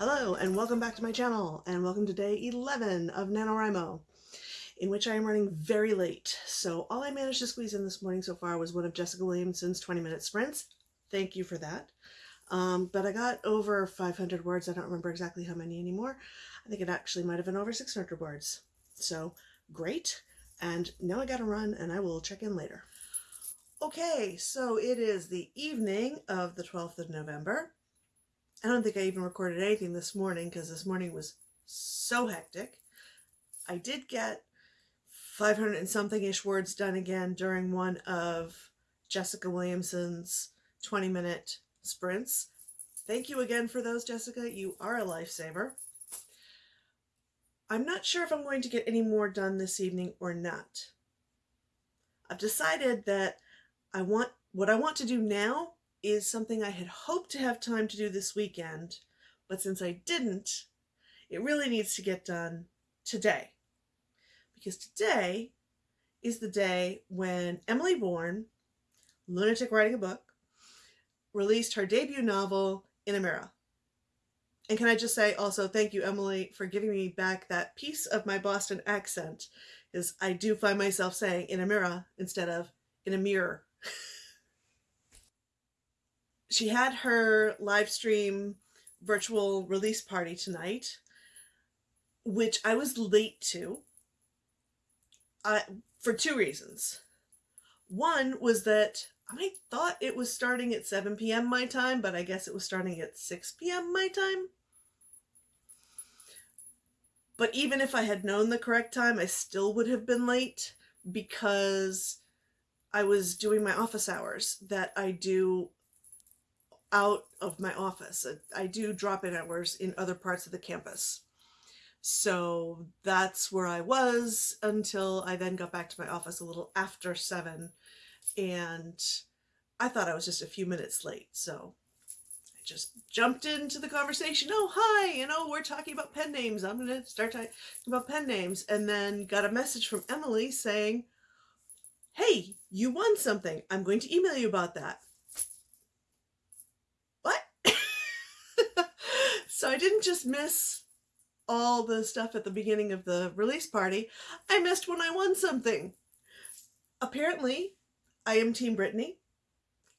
Hello and welcome back to my channel and welcome to day 11 of NaNoWriMo in which I am running very late. So all I managed to squeeze in this morning so far was one of Jessica Williamson's 20 minute sprints. Thank you for that. Um, but I got over 500 words. I don't remember exactly how many anymore. I think it actually might have been over 600 words. So great. And now I gotta run and I will check in later. Okay, so it is the evening of the 12th of November I don't think I even recorded anything this morning because this morning was so hectic. I did get 500 and something ish words done again during one of Jessica Williamson's 20 minute sprints. Thank you again for those, Jessica. You are a lifesaver. I'm not sure if I'm going to get any more done this evening or not. I've decided that I want what I want to do now is something I had hoped to have time to do this weekend, but since I didn't, it really needs to get done today. Because today is the day when Emily Bourne, lunatic writing a book, released her debut novel, In a Mirror. And can I just say also thank you, Emily, for giving me back that piece of my Boston accent, because I do find myself saying in a mirror instead of in a mirror. she had her live stream virtual release party tonight, which I was late to uh, for two reasons. One was that I thought it was starting at 7 p.m. my time, but I guess it was starting at 6 p.m. my time. But even if I had known the correct time, I still would have been late because I was doing my office hours that I do out of my office. I do drop-in hours in other parts of the campus. So that's where I was until I then got back to my office a little after seven. And I thought I was just a few minutes late. So I just jumped into the conversation. Oh, hi, you know, we're talking about pen names. I'm going to start talking about pen names. And then got a message from Emily saying, hey, you won something. I'm going to email you about that. So I didn't just miss all the stuff at the beginning of the release party, I missed when I won something. Apparently, I am Team Brittany.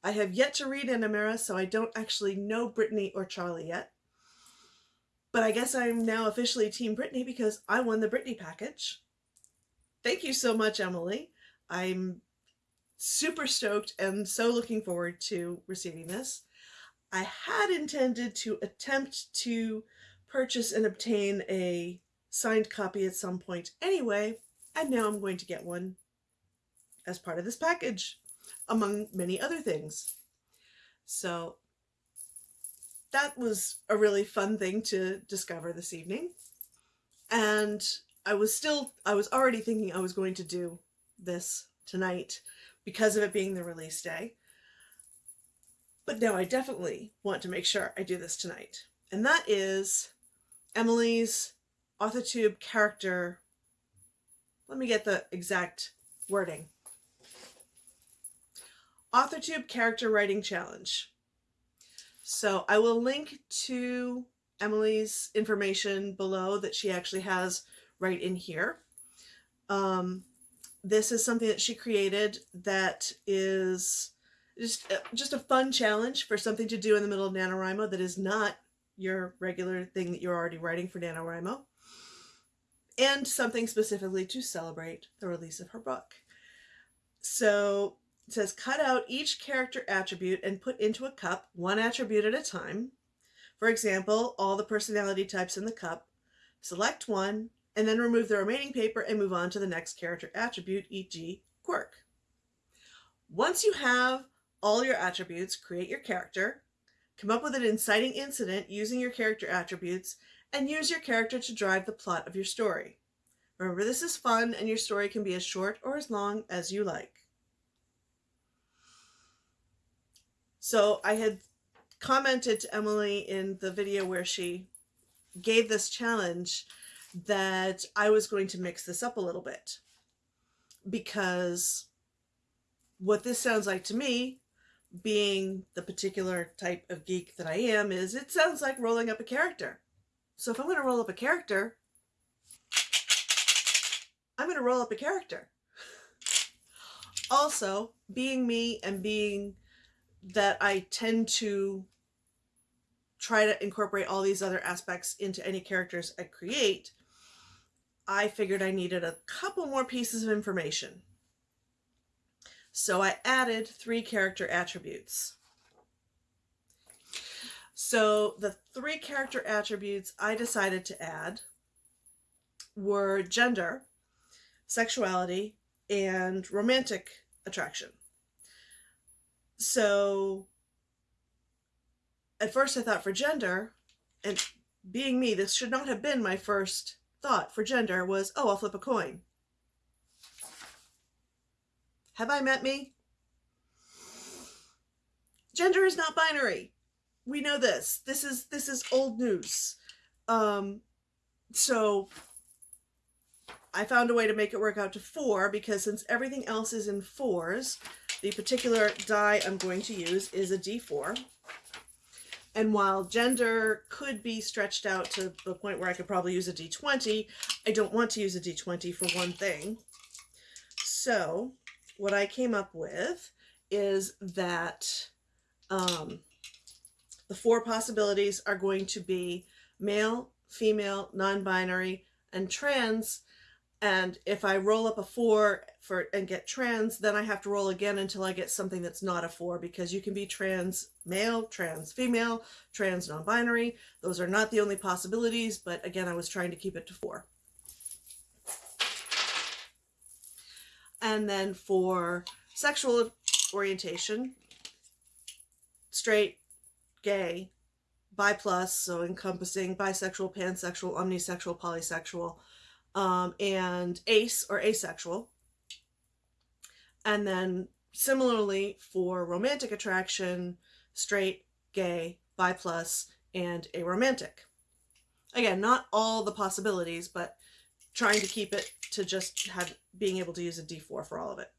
I have yet to read In a Mirror, so I don't actually know Brittany or Charlie yet. But I guess I'm now officially Team Brittany because I won the Brittany package. Thank you so much, Emily. I'm super stoked and so looking forward to receiving this. I had intended to attempt to purchase and obtain a signed copy at some point anyway, and now I'm going to get one as part of this package, among many other things. So that was a really fun thing to discover this evening. And I was still, I was already thinking I was going to do this tonight because of it being the release day. But no, I definitely want to make sure I do this tonight. And that is Emily's AuthorTube character. Let me get the exact wording. AuthorTube Character Writing Challenge. So I will link to Emily's information below that she actually has right in here. Um, this is something that she created that is just uh, just a fun challenge for something to do in the middle of NaNoWriMo that is not your regular thing that you're already writing for NaNoWriMo. And something specifically to celebrate the release of her book. So it says cut out each character attribute and put into a cup, one attribute at a time. For example, all the personality types in the cup. Select one, and then remove the remaining paper and move on to the next character attribute, e.g. quirk. Once you have all your attributes, create your character, come up with an inciting incident using your character attributes, and use your character to drive the plot of your story. Remember, this is fun and your story can be as short or as long as you like. So I had commented to Emily in the video where she gave this challenge that I was going to mix this up a little bit because what this sounds like to me being the particular type of geek that I am is it sounds like rolling up a character. So if I'm going to roll up a character, I'm going to roll up a character. Also, being me and being that I tend to try to incorporate all these other aspects into any characters I create, I figured I needed a couple more pieces of information. So I added three character attributes. So the three character attributes I decided to add were gender, sexuality, and romantic attraction. So at first I thought for gender, and being me, this should not have been my first thought for gender was, oh, I'll flip a coin. Have I met me? Gender is not binary. We know this. This is this is old news. Um, so I found a way to make it work out to four because since everything else is in fours, the particular die I'm going to use is a D4. And while gender could be stretched out to the point where I could probably use a D20, I don't want to use a D20 for one thing. So what I came up with is that um, the four possibilities are going to be male, female, non-binary, and trans. And if I roll up a four for and get trans, then I have to roll again until I get something that's not a four because you can be trans male, trans female, trans non-binary. Those are not the only possibilities, but again, I was trying to keep it to four. And then for sexual orientation, straight, gay, bi plus, so encompassing bisexual, pansexual, omnisexual, polysexual, um, and ace or asexual. And then similarly for romantic attraction, straight, gay, bi plus, and aromantic. Again, not all the possibilities, but trying to keep it to just have being able to use a D4 for all of it.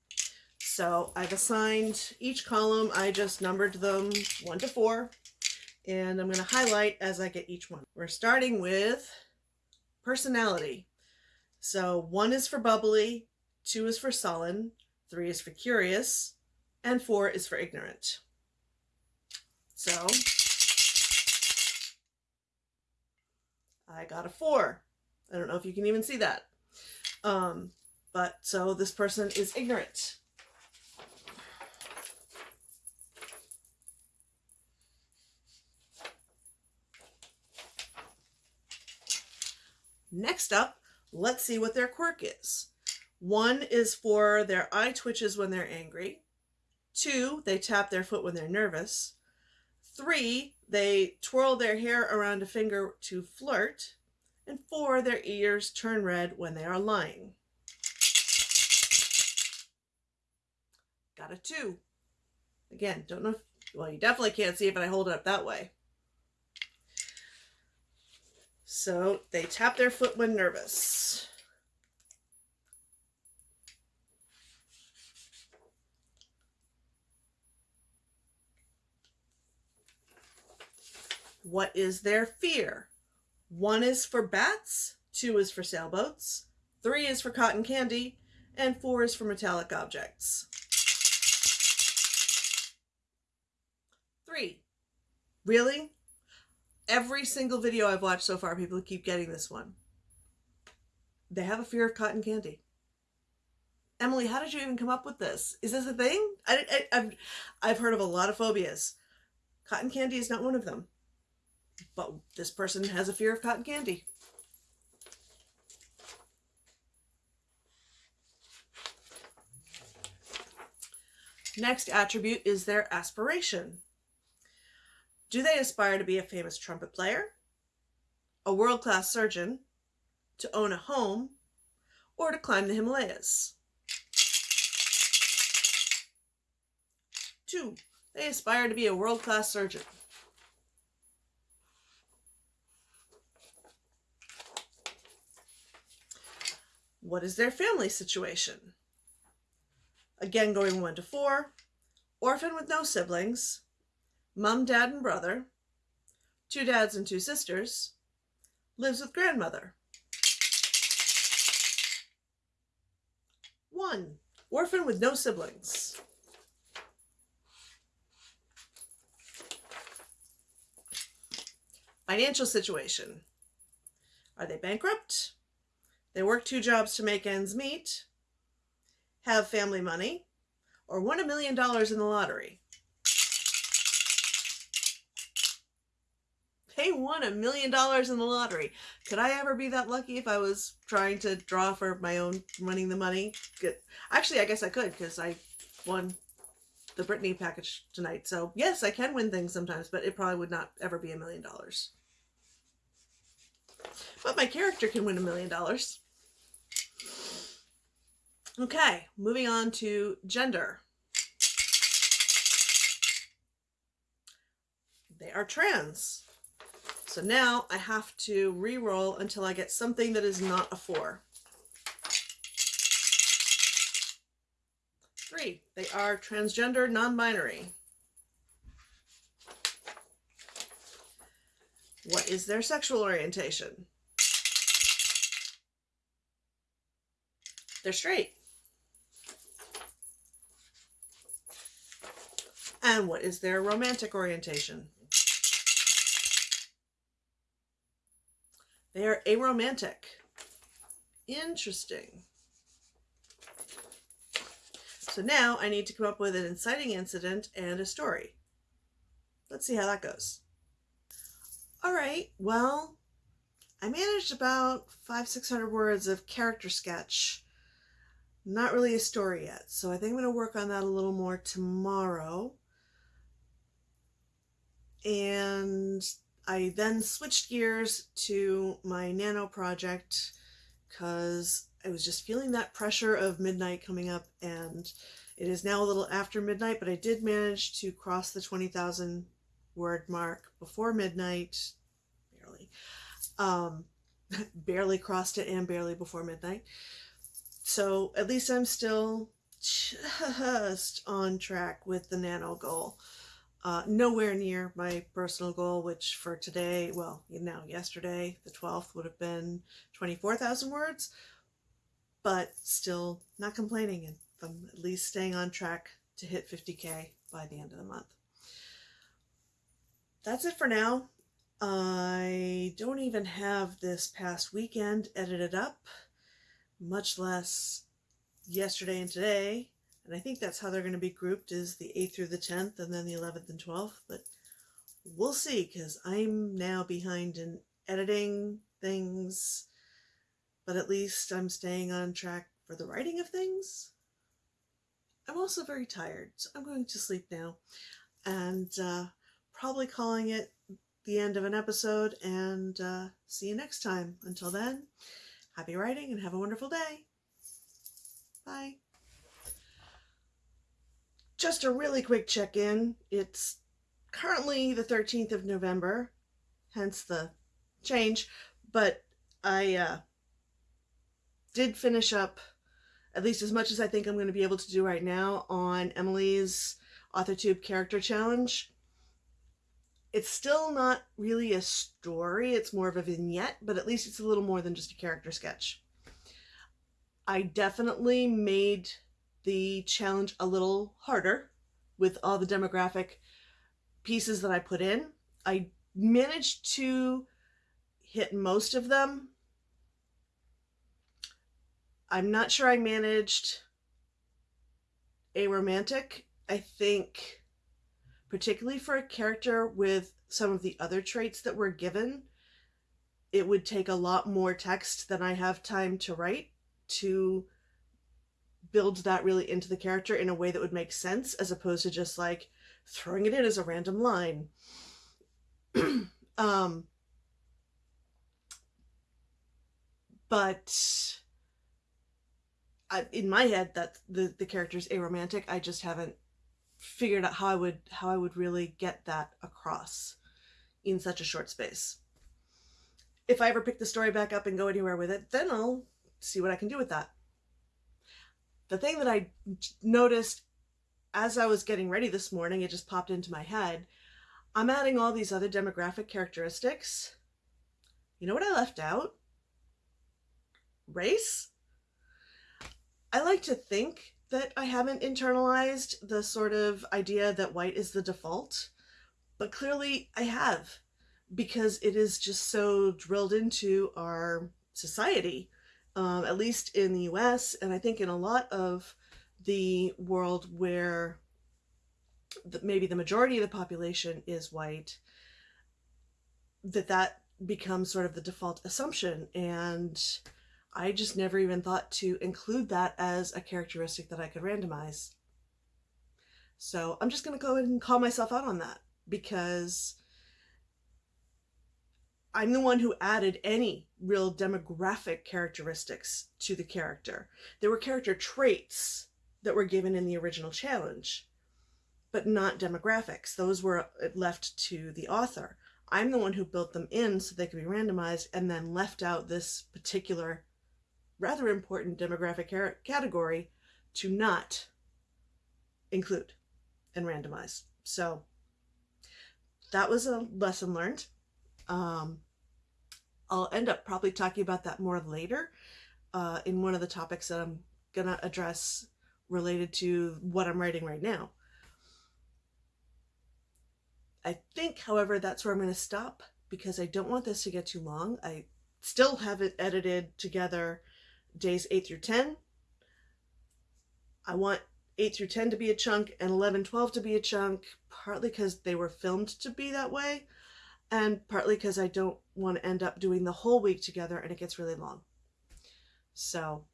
So I've assigned each column, I just numbered them one to four, and I'm going to highlight as I get each one. We're starting with personality. So one is for bubbly, two is for sullen, three is for curious, and four is for ignorant. So I got a four. I don't know if you can even see that. Um, but so this person is ignorant. Next up, let's see what their quirk is. One is for their eye twitches when they're angry. Two, they tap their foot when they're nervous. Three, they twirl their hair around a finger to flirt. And four, their ears turn red when they are lying. Got a two. Again, don't know if, well, you definitely can't see it, but I hold it up that way. So they tap their foot when nervous. What is their fear? One is for bats, two is for sailboats, three is for cotton candy, and four is for metallic objects. Three. Really? every single video I've watched so far, people keep getting this one. They have a fear of cotton candy. Emily, how did you even come up with this? Is this a thing? I, have I've heard of a lot of phobias. Cotton candy is not one of them. But this person has a fear of cotton candy. Next attribute is their aspiration. Do they aspire to be a famous trumpet player, a world-class surgeon, to own a home, or to climb the Himalayas? Two, they aspire to be a world-class surgeon. What is their family situation? Again, going one to four, orphan with no siblings, mom, dad, and brother, two dads and two sisters, lives with grandmother. One, orphan with no siblings. Financial situation. Are they bankrupt? They work two jobs to make ends meet, have family money, or won a million dollars in the lottery. They won a million dollars in the lottery. Could I ever be that lucky if I was trying to draw for my own winning the money? Good. Actually, I guess I could because I won the Brittany package tonight. So yes, I can win things sometimes, but it probably would not ever be a million dollars. But my character can win a million dollars. Okay, moving on to gender. They are trans. So now I have to re-roll until I get something that is not a four. Three, they are transgender, non-binary. What is their sexual orientation? They're straight. And what is their romantic orientation? They are aromantic. Interesting. So now I need to come up with an inciting incident and a story. Let's see how that goes. All right, well, I managed about five, 600 words of character sketch. Not really a story yet, so I think I'm going to work on that a little more tomorrow. And I then switched gears to my nano project because I was just feeling that pressure of midnight coming up and it is now a little after midnight, but I did manage to cross the 20,000 word mark before midnight, barely. Um, barely crossed it and barely before midnight. So at least I'm still just on track with the nano goal. Uh, nowhere near my personal goal, which for today, well, you know, yesterday, the 12th, would have been 24,000 words, but still not complaining and I'm at least staying on track to hit 50k by the end of the month. That's it for now. I don't even have this past weekend edited up, much less yesterday and today and I think that's how they're going to be grouped is the 8th through the 10th and then the 11th and 12th. But we'll see because I'm now behind in editing things. But at least I'm staying on track for the writing of things. I'm also very tired, so I'm going to sleep now. And uh, probably calling it the end of an episode and uh, see you next time. Until then, happy writing and have a wonderful day. Bye. Just a really quick check-in. It's currently the 13th of November, hence the change, but I uh, did finish up at least as much as I think I'm going to be able to do right now on Emily's AuthorTube Character Challenge. It's still not really a story, it's more of a vignette, but at least it's a little more than just a character sketch. I definitely made the challenge a little harder with all the demographic pieces that I put in. I managed to hit most of them. I'm not sure I managed a romantic. I think particularly for a character with some of the other traits that were given, it would take a lot more text than I have time to write to build that really into the character in a way that would make sense as opposed to just like throwing it in as a random line. um, but I, in my head that the the character's aromantic. I just haven't figured out how i would how i would really get that across in such a short space. If i ever pick the story back up and go anywhere with it then i'll see what i can do with that the thing that I noticed as I was getting ready this morning, it just popped into my head. I'm adding all these other demographic characteristics. You know what I left out? Race? I like to think that I haven't internalized the sort of idea that white is the default, but clearly I have because it is just so drilled into our society, um, at least in the US, and I think in a lot of the world where the, maybe the majority of the population is white, that that becomes sort of the default assumption. And I just never even thought to include that as a characteristic that I could randomize. So I'm just going to go ahead and call myself out on that because I'm the one who added any real demographic characteristics to the character. There were character traits that were given in the original challenge, but not demographics. Those were uh, left to the author. I'm the one who built them in so they could be randomized and then left out this particular rather important demographic category to not include and randomize. So that was a lesson learned. Um, I'll end up probably talking about that more later uh, in one of the topics that I'm going to address related to what I'm writing right now. I think, however, that's where I'm going to stop because I don't want this to get too long. I still have it edited together days 8 through 10. I want 8 through 10 to be a chunk and 11, 12 to be a chunk, partly because they were filmed to be that way, and partly because I don't want to end up doing the whole week together and it gets really long. So,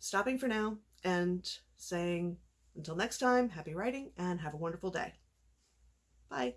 stopping for now and saying until next time, happy writing and have a wonderful day. Bye.